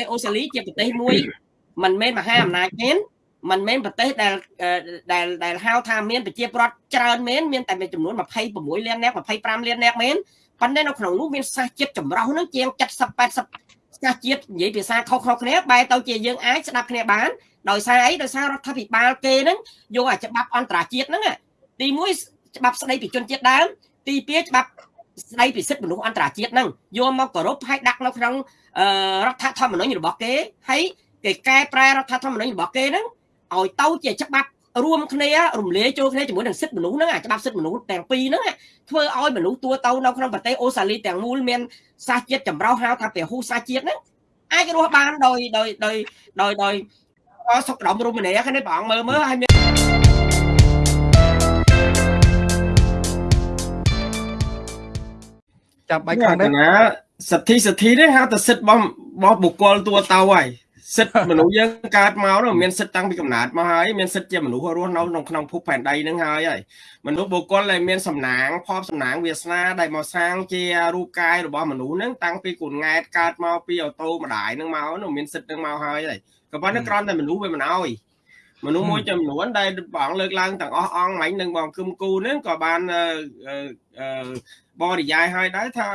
ទេសអូស្ត្រាលីជាប្រទេសមួយមិនមែនមហាអំណាចទេមិនមែនប្រទេសដែលដែលដែលហៅថាមានប្រជាប្រដ្ឋច្រើនមែនមានតែមានចំនួន26លាននាក់25លាននាក់មែនប៉ុន្តែនៅក្នុងនោះមានសាសជាតិចម្រុះនឹងជាង70 80សាសជាតិនិយាយភាសាខុសៗគ្នាបែរទៅជាយើងអាចស្ដាប់គ្នាបានដោយសារអីដោយសាររដ្ឋាភិបាលគេហ្នឹងយកអាច្បាប់អន្តរជាតិហ្នឹងទី1ច្បាប់ស្ដីពីជនជាតិដើមទី2ច្បាប់ ស្ដីពីសិទ្ធិមនុស្សអន្តរជាតិហ្នឹងយកមកគោរពហើយដាក់នៅក្នុងរដ្ឋធម្មនុញ្ញរបស់គេហើយគេកែប្រែរដ្ឋធម្មនុញ្ញរបស់គេហ្នឹងឲ្យទៅជាច្បាប់រួមគ្នារំលាយចូលគ្នាជាមួយនឹងសិទ្ធិមនុស្សហ្នឹងអាច្បាប់សិទ្ធិមនុស្សទាំងពីរហ្នឹងធ្វើឲ្យមនុស្សទួទៅនៅក្នុងប្រទេសអូស្ត្រាលីទាំងមូលមានសាសជាតិចម្រុះហៅថាពហុសាសជាតិហ្នឹងអាចរស់បានដោយដោយដោយដោយដោយសុខដុមរមនាគ្នាព្រះអង្គមើលមើលហើយ ចាំបាច់ខាងនេះសិទ្ធិសិទ្ធិនេះហៅតែសិទ្ធិរបស់របស់បុគ្គលតួទៅហើយសិទ្ធិមនុស្សយើងកើតមកនោះមានសិទ្ធិតាំងពីកំណើតមកហើយមានសិទ្ធិជាមនុស្សរស់នៅក្នុងក្នុងភពផែនដីនឹងហើយហើយមនុស្សបុគ្គលដែលមានសំណាងផបសំណាងវាសនាដែលមកសាងជារូបកាយរបស់មនុស្សនឹងតាំងពីកូនង៉ែតកើតមកពីអូតូម្ដាយនឹងមកនោះមានសិទ្ធិនឹងមកហើយហើយក៏ប៉ុន្តែគ្រាន់តែមនុស្សវាមិនអោយមនុស្សមួយចំនួនដែលបងលើកឡើងទាំងអស់អង្គមិញនឹងបងគឹមគូនឹងក៏បាន បរិយាយឲ្យដែរថា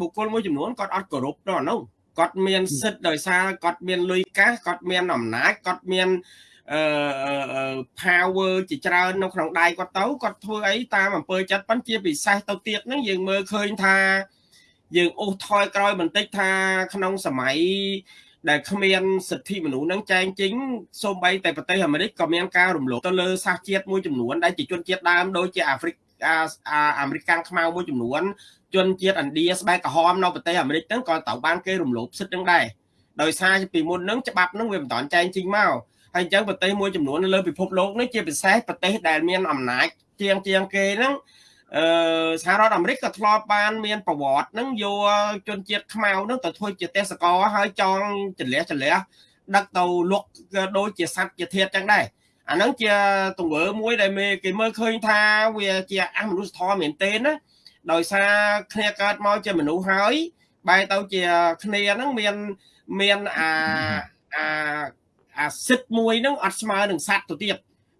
បុគ្គលមួយចំនួនគាត់អត់គោរពដល់នោះគាត់មានសិទ្ធដោយសារគាត់មានលុយកាសគាត់មានអំណាចគាត់មានអឺ power ជាច្រើននៅក្នុងដៃគាត់ទៅគាត់ធ្វើអីតាមអំពើចិត្តប៉ុន្តែជាពិសេសទៅទៀតហ្នឹងយើងមើលឃើញថាយើងអូសថយក្រោយបន្តិចថាក្នុងសម័យដែលគ្មានសិទ្ធិមនុស្សនឹងចែងចេញសូម្បីតែប្រទេសអាមេរិកក៏មានការរំលោភទៅលើសាសជាតិមួយចំនួនដែលជាជនជាតិដើមដូចជាអាហ្វ្រិក អាមេរិកកាំងខ្មៅមួយចំនួនជនជាតិឥណ្ឌាស្បែកក្រហមនៅប្រទេសអាមេរិកហ្នឹងក៏ត្រូវបានគេរំលោភសិទ្ធិហ្នឹងដែរដោយសារពីមុនហ្នឹងច្បាប់ហ្នឹងវាមិនតាន់ចែងចេញមកហើយអញ្ចឹងប្រទេសមួយចំនួននៅលើពិភពលោកនេះជាពិសេសប្រទេសដែលមានអំណាចជាងជាងគេហ្នឹងអឺសហរដ្ឋអាមេរិកក៏ធ្លាប់បានមានប្រវត្តិហ្នឹងយកជនជាតិខ្មៅហ្នឹងទៅធ្វើជាទេសកលហើយចងចលះចលះដឹកទៅលក់ដូចជាសัตว์ជាធាតចឹងដែរ អាហ្នឹងជាទង្វើមួយដែលគេមើលឃើញថាវាជាអមនុស្សធម៌មែនទេណាដោយសារគ្នាកើតមកជាមនុស្សហើយបែរទៅជាគ្នាហ្នឹងមានមានអាអាអាសិទ្ធមួយហ្នឹងអត់ស្មើនឹងសត្វទៅទៀត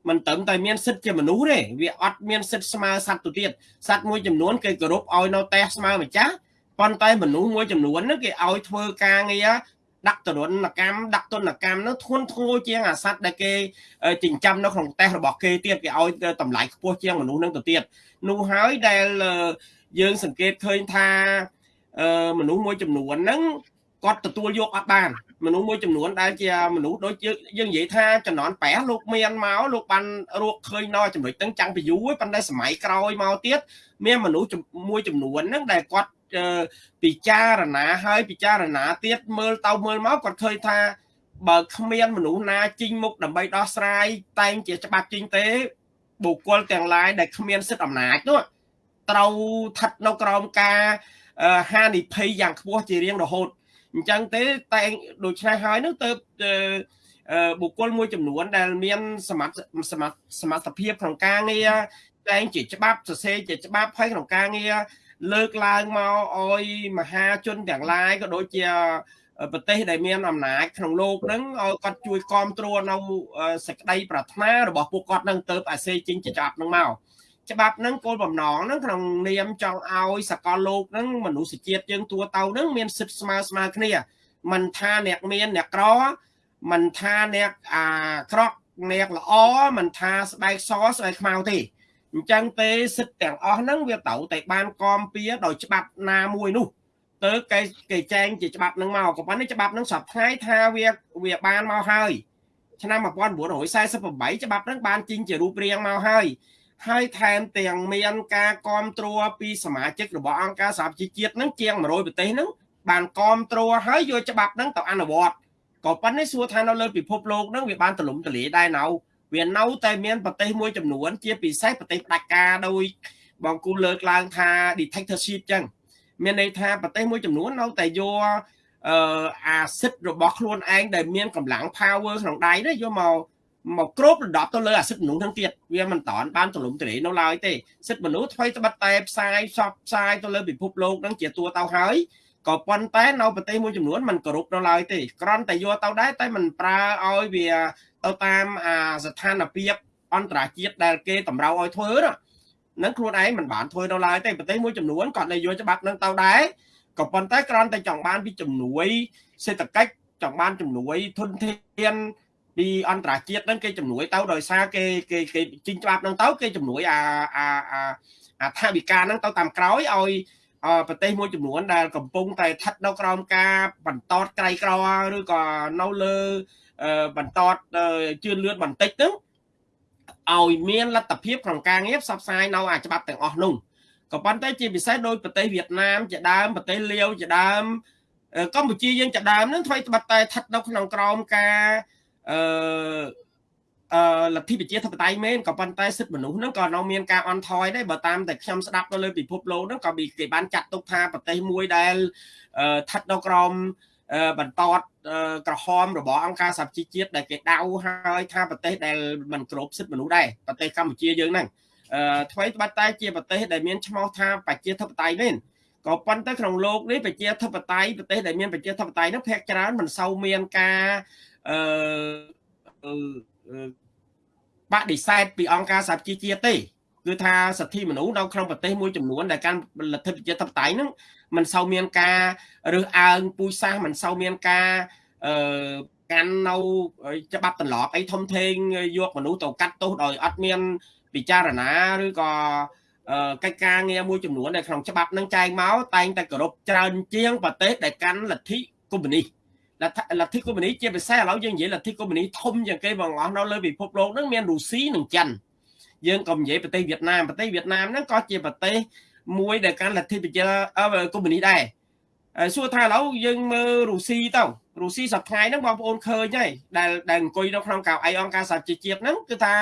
មិនត្រឹមតែមានសិទ្ធជាមនុស្សទេវាអត់មានសិទ្ធស្មើសត្វទៅទៀតសត្វមួយចំនួនគេគោរពឲ្យនៅតែស្មើម្ចាស់ប៉ុន្តែមនុស្សមួយចំនួនហ្នឹងគេឲ្យធ្វើការងារ ដាក់ទរណកម្មដាក់ទនកម្មនោះធន់ធ្ងរជាងអាសត្វដែលគេចិញ្ចឹមនៅក្នុងតេះរបស់គេទៀតគេឲ្យតម្លៃខ្ពស់ជាងមនុស្សនឹងទៅទៀតនោះហើយដែលយើងសង្កេតឃើញថាមនុស្សមួយចំនួនហ្នឹងគាត់ទទួលយកអត់បានមនុស្សមួយចំនួនដែលជាមនុស្សដូចយើងនិយាយថាចំនួនប្រះលោកមានមកលោកបានរកឃើញនៅចំណុចហ្នឹងចាំងពីយូរប៉ុន្តែសម័យក្រោយមកទៀតមានមនុស្សមួយចំនួនហ្នឹងដែលគាត់ ពិចារណាហើយពិចារណាទៀតមើលទៅមើលមកគាត់ឃើញថាបើគ្មានមនុស្សណាជីងមុខដើម្បីដោះស្រាយតែងជាច្បាប់ជីងទេបុគ្គលទាំងឡាយដែលគ្មានសិទ្ធិអំណាចនោះត្រូវស្ថិតនៅក្រោមការហានិភ័យយ៉ាងខ្ពស់ជារៀងរហូតអញ្ចឹងទេតែដូច្នេះហើយនោះទៅបុគ្គលមួយចំនួនដែលមានសមត្ថសមត្ថសមត្ថភាពក្នុងការងារតែងជាច្បាប់សរសេរជាច្បាប់ហើយក្នុងការងារ លើកឡើងមកអោយមហាជនទាំងឡាយក៏ដូចជាប្រទេសដែលមានអំណាចក្នុងលោកហ្នឹងឲ្យគាត់ជួយគ្រប់គ្រងនៅសក្តីប្រាថ្នារបស់ពួកគាត់នឹងទៅអាសេជីងចប់ហ្នឹងមកច្បាប់ហ្នឹងគោលបំណងហ្នឹងក្នុងនាមចង់ឲ្យសកលលោកហ្នឹងមនុស្សជាតិយើងទួទៅហ្នឹងមានសិទ្ធិស្មើស្មើគ្នាមិនថាអ្នកមានអ្នកក្រមិនថាអ្នកអាក្រក់អ្នកល្អមិនថាស្បែកសស្បែកខ្មៅទេ អញ្ចឹងទេសិទ្ធិទាំងអស់ហ្នឹងវាត្រូវតែបានគំពីដោយច្បាប់ណាមួយនោះទៅគេគេចែងជាច្បាប់ហ្នឹងមកក៏ប៉ុន្តែច្បាប់ហ្នឹងសពថ្ងៃថាវាវាបានមកហើយឆ្នាំ1948ច្បាប់ហ្នឹងបានចេញជារូបរាងមកហើយហើយថែមទាំងមានការគ្រប់គ្រងពីសមាជិករបស់អង្គការសហប្រជាជាតិហ្នឹងជាង100ប្រទេសហ្នឹងបានគ្រប់គ្រងហើយយកច្បាប់ហ្នឹងទៅអនុវត្តក៏ប៉ុន្តែសួរថានៅលើពិភពលោកហ្នឹងវាបានទលំទលាយដែរនៅ វានៅតែមានប្រទេសមួយចំនួនជាពិសេសប្រទេសផ្ដាច់ការដោយបងគូលើកឡើងថា dictatorship ចឹងមានន័យថាប្រទេសមួយចំនួននៅតែយកអឺអាសិទ្ធរបស់ខ្លួនឯងដែលមានកម្លាំង power ក្នុងដៃនេះយកមកមកគ្របដណ្ដប់ទៅលើអាសិទ្ធមនុស្សទាំងទៀតវាមិនតាន់បានទលំទលាយនៅឡើយទេសិទ្ធមនុស្សថ្មីត្បិតតែផ្សាយសពផ្សាយទៅលើពិភពលោកនឹងជាតួទៅហើយ ក៏ប៉ុន្តែនៅប្រទេសមួយចំនួនมันគោរពនៅឡើយទេគ្រាន់តែយកទៅដែរតែมันប្រើឲ្យវា ទៅតាមអាស្ថានភាពអន្តរជាតិដែលគេតម្រូវឲ្យធ្វើហ្នឹងខ្លួនឯងមិនបានធ្វើនៅឡើយទេប្រទេសមួយចំនួនគាត់នៅយកច្បាប់ហ្នឹងទៅដែរក៏ប៉ុន្តែគ្រាន់តែចង់បានពីជំនួយសេដ្ឋកិច្ចចង់បានជំនួយធនធានពីអន្តរជាតិហ្នឹងគេជំនួយទៅដោយសារគេគេគេជីងច្បាប់ហ្នឹងទៅគេជំនួយអាអាអាថាវិការហ្នឹងទៅតាមក្រោយឲ្យប្រទេសមួយចំនួនដែលកំពុងតែស្ថិតនៅក្រោមការបន្តក្រៃក្រឬក៏នៅលើ បន្តជឿនលឿនបន្តិចទៅឲ្យមានលទ្ធភាពក្នុងការងារផ្សព្វផ្សាយនៅអាច្បាប់ទាំងអស់នោះក៏ប៉ុន្តែជាពិសេសដោយប្រទេសវៀតណាមជាដើមប្រទេសលាវជាដើមកម្ពុជាយើងជាដើមនឹងធ្វើត្បិតតែស្ថិតនៅក្នុងក្រោមការអឺអឺលទ្ធិប្រជាធិបតេយ្យមែនក៏ប៉ុន្តែសិទ្ធិមនុស្សហ្នឹងក៏នៅមានការអន់ថយដែរបើតាមតែខ្ញុំស្ដាប់ទៅលើពិភពលោកហ្នឹងក៏គេបានចាត់ទុកថាប្រទេសមួយដែលស្ថិតនៅក្រោមបន្ត ក្រហមរបស់អង្គការសហជីវជាតិដែលគេដៅហើយថាប្រទេសដែលមិនគ្រប់សិទ្ធិមនុស្សដែរប្រទេសកម្ពុជាយើងហ្នឹងអឺថ្មីត្បិតតែជាប្រទេសដែលមានឈ្មោះថាប្រជាធិបតេយ្យមែនក៏ប៉ុន្តែក្នុងโลกនេះប្រជាធិបតេយ្យប្រទេសដែលមានប្រជាធិបតេយ្យនោះភាគច្រើនមិនសូវមានការអឺបដិសេធពីអង្គការសហជីវជាតិទេ គឺថាសិទ្ធិមនុស្សនៅក្នុងប្រទេសមួយចំនួនដែលកាន់លទ្ធិប្រជាធិបតេយ្យហ្នឹងមិនសូវមានការរើសអើងពូជសាសន៍មិនសូវមានការអឺកាន់នៅច្បាប់ទន្លប់អីធំធេងយកមនុស្សទៅកាត់ទោសដោយអត់មានពិចារណាឬក៏កិច្ចការងារមួយចំនួនដែលក្នុងច្បាប់នឹងចែងមកតែងតែគោរពច្រើនជាងប្រទេសដែលកាន់លទ្ធិកុម្មុយនីសលទ្ធិកុម្មុយនីសជាពិសេសឥឡូវយើងនិយាយលទ្ធិកុម្មុយនីសធំជាងគេបងអស់នៅលើពិភពលោកនឹងមានរុស្ស៊ីនិងចិន យើងក៏និយាយប្រទេសវៀតណាមប្រទេសវៀតណាមហ្នឹងក៏ជាប្រទេសមួយដែលកាន់លទ្ធិប្រជាកុម្មុយនីសដែរសួរថាឥឡូវយើងមើលរុស្ស៊ីទៅរុស្ស៊ីសប្តាហ៍ហ្នឹងបងប្អូនឃើញហើយដែលដែលអង្គុយនៅក្នុងកៅអីអង្គការសហជីវជាតិហ្នឹងគឺថា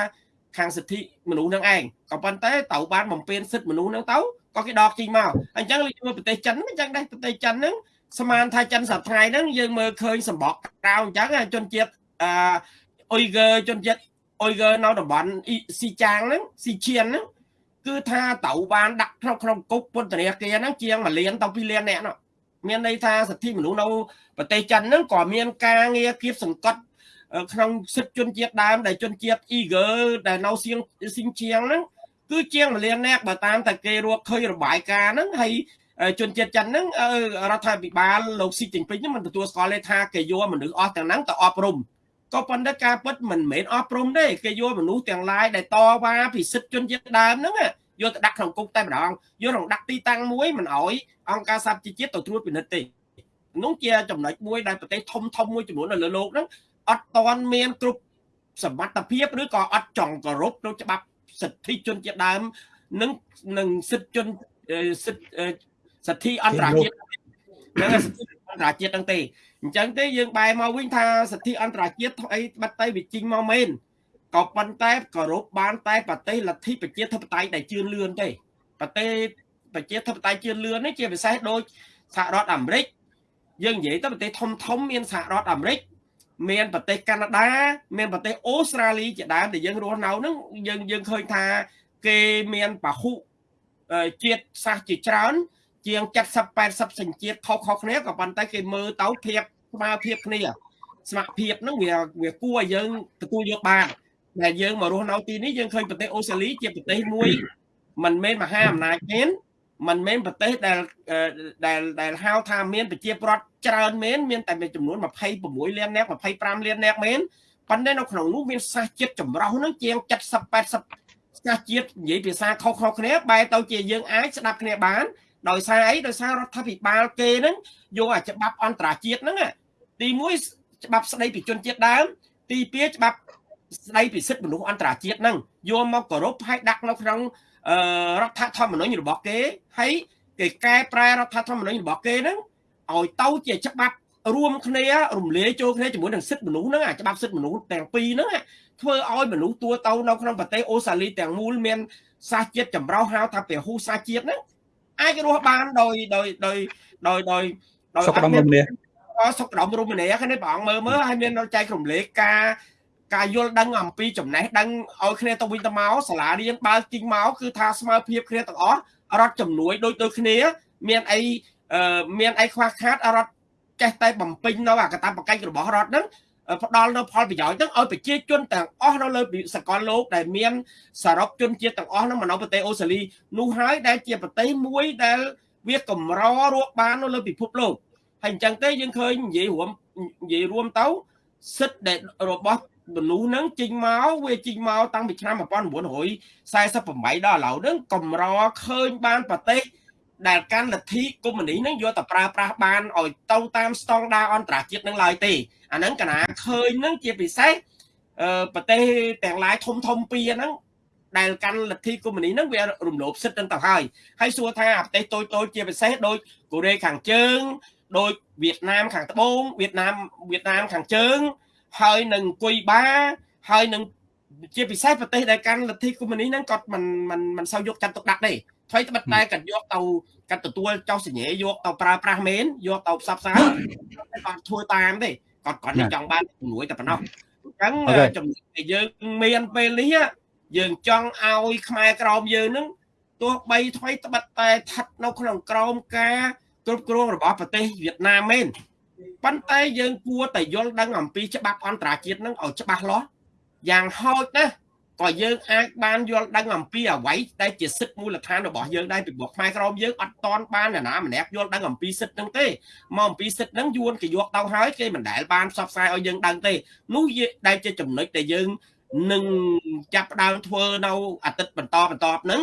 ខាងសិទ្ធិមនុស្សនឹងឯងក៏ប៉ុន្តែត្រូវបានបំពេញសិទ្ធិមនុស្សនឹងទៅក៏គេដកជីងមកអញ្ចឹងលើប្រទេសចិនអញ្ចឹងដែរប្រទេសចិនហ្នឹងស្មានថាចិនសប្តាហ៍ហ្នឹងយើងមើលឃើញសម្បកក្រៅអញ្ចឹងជនជាតិអឺអ៊ុយហ្គើជនជាតិ អ៊ុយហ្គើនៅតំបន់ស៊ីចាងហ្នឹងស៊ីឈៀនហ្នឹងគឺថាត្រូវបានដាក់ក្នុងក្នុងគុកពន្ធនាគារហ្នឹងជាង1លានទៅ2លានអ្នកនោះមានន័យថាសិទ្ធិមនុស្សនៅប្រទេសចិនហ្នឹងក៏មានការងារគៀបសង្កត់ក្នុងសិទ្ធិជនជាតិដើមដែលជនជាតិអ៊ីហ្គើដែលនៅសៀងស៊ីងជាងហ្នឹងគឺជាង1លានអ្នកបើតាមតែគេរកឃើញរបាយការណ៍ហ្នឹងហើយជនជាតិចិនហ្នឹងរដ្ឋាភិបាលលោកស៊ីជីងពីងមិនទទួលស្គាល់ទេថាគេយកមនុស្សអស់ទាំងហ្នឹងទៅអប់រំ ក៏ប៉ុន្តែការពិតមិនមែនអប់រំទេគេយកមនុស្សទាំងឡាយដែលតវ៉ាពីសិទ្ធិជនជាតិដើមហ្នឹងយកទៅដាក់ក្នុងគុកតែម្ដងយកក្នុងដាក់ទីតាំងមួយមិនអោយអង្គការសហជីវជាតិទៅត្រួតពិនិត្យទេនោះជាចំណុចមួយដែលប្រទេសធំធំមួយចំនួននៅលើโลกហ្នឹងអត់តន់មានគ្រប់សមត្ថភាពឬក៏អត់ចង់គោរពនៅច្បាប់សិទ្ធិជនជាតិដើមនិងនឹងសិទ្ធិជនសិទ្ធិសិទ្ធិអន្តរជាតិនិងសិទ្ធិ អន្តរជាតិហ្នឹងទេអញ្ចឹងទេយើងបែរមកវិញថាសិទ្ធិអន្តរជាតិអីបាត់ទៅវាជីងមកមែនក៏ប៉ុន្តែគោរពបានតែប្រទេសលទ្ធិប្រជាធិបតេយ្យដែលជឿនលឿនទេប្រទេសប្រជាធិបតេយ្យជឿនលឿននេះជាពិសេសដូចសហរដ្ឋអាមេរិកយើងនិយាយទៅប្រទេសធំធំមានសហរដ្ឋអាមេរិកមានប្រទេសកាណាដាមានប្រទេសអូស្ត្រាលីជាដើមដែលយើងរស់នៅហ្នឹងយើងយើងឃើញថាគេមានពហុជាតិសាសជាច្រើន ជាង70 80សញ្ជាតិខុសៗគ្នាក៏ប៉ុន្តែគេមើលទៅធៀបស្មើភាពគ្នាស្មារភាពហ្នឹងវាវាគួរឲ្យយើងទទួលយកបានដែលយើងមករស់នៅទីនេះយើងឃើញប្រទេសអូស្ត្រាលីជាប្រទេសមួយមិនមែនមហាអំណាចទេមិនមែនប្រទេសដែលដែលដែលហៅថាមានប្រជាប្រដ្ឋច្រើនមែនមានតែចំនួន26លាននាក់25លាននាក់មែនប៉ុន្តែនៅក្នុងនោះមានសាសជាតិចម្រុះនឹងជាង70 80សាសជាតិនិយាយភាសាខុសៗគ្នាបែរទៅជាយើងអាចស្ដាប់គ្នាបាន ដោយសារអីដោយសាររដ្ឋាភិបាលគេហ្នឹងយកអាច្បាប់អន្តរជាតិហ្នឹងទី1ច្បាប់ស្ដីពីជនជាតិដើម ទី2ច្បាប់ស្ដីពីសិទ្ធិមនុស្សអន្តរជាតិហ្នឹងយកមកគោរពហើយដាក់នៅក្នុងរដ្ឋធម្មនុញ្ញរបស់គេហើយគេកែប្រែរដ្ឋធម្មនុញ្ញរបស់គេហ្នឹងឲ្យទៅជាច្បាប់រួមគ្នារំលាយចូលគ្នាជាមួយនឹងសិទ្ធិមនុស្សហ្នឹងអាច្បាប់សិទ្ធិមនុស្សទាំងពីរហ្នឹងធ្វើឲ្យមនុស្សទួទៅនៅក្នុងប្រទេសអូស្ត្រាលីទាំងមូលមានសាសជាតិចម្រុះហៅថាពហុសាសជាតិហ្នឹង អាចរស់បានដោយដោយដោយដោយដោយដោយសុខដុមរមនាសុខដុមរមនាគ្នាព្រះអង្គមើលមើលឲ្យមានចែករំលែកការការយល់ដឹងអំពីចំណេះដឹងឲ្យគ្នាទៅវិញទៅមកសាលារៀនបើកជីងមកគឺថាស្មើភាពគ្នាទាំងអស់រដ្ឋជំនួយដូចដូចគ្នា មានអីអឺមានអីខ្វះខាតរដ្ឋចេះតែបំពេញនៅអាកតាបកិច្ចរបស់រដ្ឋហ្នឹង ផ្ដល់នៅផលប្រយោជន៍ហ្នឹងឲ្យប្រជាជនទាំងអស់នៅលើសកលលោកដែលមានសរុបជនជាតិទាំងអស់ហ្នឹងមកនៅប្រទេសអូស្ត្រាលីនោះហើយដែលជាប្រទេសមួយដែលវាកម្ររកបាននៅលើពិភពលោកហើយអញ្ចឹងទេយើងឃើញនិយាយរួមនិយាយរួមទៅសិទ្ធិដែលរបស់មនុស្សហ្នឹងចេញមកវាចេញមកតាំងពីឆ្នាំ1948ដល់ឥឡូវហ្នឹងកម្រឃើញបានប្រទេស ដែលកាន់លទ្ធិកុម្មុយនីហ្នឹងយកទៅប្រើប្រាស់បានឲ្យទៅតាមស្តង់ដារអន្តរជាតិនឹងឡើយទេអាហ្នឹងកណាឃើញហ្នឹងជាពិសេសប្រទេសទាំងឡាយធំធំពីរហ្នឹងដែលកាន់លទ្ធិកុម្មុយនីហ្នឹងវារំលោភសិទ្ធិហ្នឹងទៅហើយហើយសួរថាប្រទេសតូចតូចជាពិសេសដូចកូរ៉េខាងជើងដូចវៀតណាមខាងត្បូងវៀតណាមវៀតណាមខាងជើងហើយនឹងគុយបាហើយនឹង ជាពិសេសប្រទេសដែលកាន់លទ្ធិកុម្មុយនីហ្នឹងគាត់មិនមិនមិនសូវយកចាត់ទុកដាក់ទេថ្មីត្បិតតែគាត់យកទៅគាត់ទទួលចោះសញ្ញាយកទៅប្រើប្រាស់មែនយកទៅផ្សព្វផ្សាយគាត់ធ្វើតាមទេគាត់គាត់ចង់បានជំនួយតែប៉ុណ្ណោះអញ្ចឹងចំណុចដែលយើងមានពេលនេះយើងចង់ឲ្យខ្មែរក្រមយើងនឹងទោះបីថ្មីត្បិតតែស្ថិតនៅក្នុងក្រមការគ្រប់គ្រងរបស់ប្រទេសវៀតណាមមែនប៉ុន្តែយើងគួរតែយល់ដឹងអំពីច្បាប់អន្តរជាតិនឹងឲ្យច្បាស់លាស់ យ៉ាងហោចណាស់ក៏យើងអាចបានយល់ដឹងអំពីអ្វីដែលជាសិទ្ធិមូលដ្ឋានរបស់យើងដែរពីព្រោះខ្មែរក្រមយើងអត់តន់បានណាម្នាក់យល់ដឹងអំពីសិទ្ធិហ្នឹងទេមកអំពីសិទ្ធិហ្នឹងយួនគេយកទៅហើយគេមិនដែលបានផ្សព្វផ្សាយឲ្យយើងដឹងទេនោះដែលជាចំណុចដែលយើងនឹងចាប់ផ្ដើមធ្វើនៅអាទិត្យបន្តបន្តហ្នឹង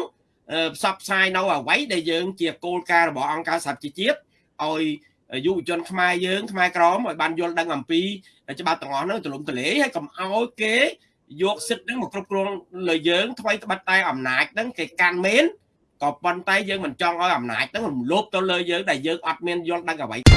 ផ្សព្វផ្សាយនៅអ្វីដែលយើងជាគោលការណ៍របស់អង្គការសហជីវជាតិឲ្យយុវជនខ្មែរយើងខ្មែរក្រមឲ្យបានយល់ដឹងអំពីច្បាប់ទាំងអស់ហ្នឹងទូលំទូលាយហើយកុំឲ្យគេ យកសិទ្ធិហ្នឹងមកគ្រប់គ្រងលើយើងថ្មីត្បិតតែអំណាចហ្នឹងគេកាន់មែនក៏ប៉ុន្តែយើងមិនចង់ឲ្យអំណាចហ្នឹងរំលោភទៅលើយើងដែលយើងអត់មានយល់ដឹងអ្វី